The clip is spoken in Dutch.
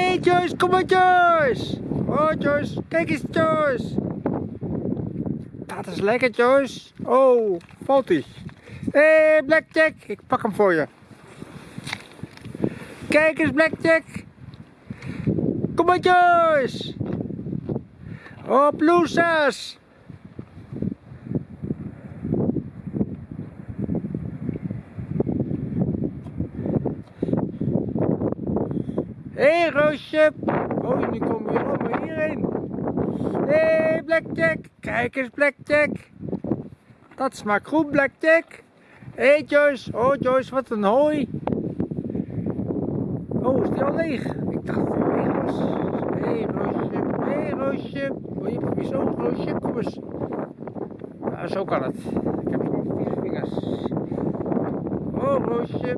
hey Joyce, kom maar Joyce! Oh Joyce, kijk eens Joyce! Dat is lekker Joyce! Oh, valt hij? Hey, Blackjack, ik pak hem voor je. Kijk eens Blackjack! Kom maar Joyce! Op Loesas! Hé hey, Roosje! Oh, nu kom je allemaal hierheen. Hé hey, Blackjack! Kijk eens Blackjack! Dat smaakt goed Blackjack! Hé hey, Joyce! Oh Joyce, wat een hooi! Oh, is die al leeg? Ik dacht dat hij was. Hé hey, Roosje! Hé hey, Roosje! Oh, je hebt oog Roosje, kom eens! Nou, zo kan het. Ik heb gewoon vieze vingers. Oh Roosje!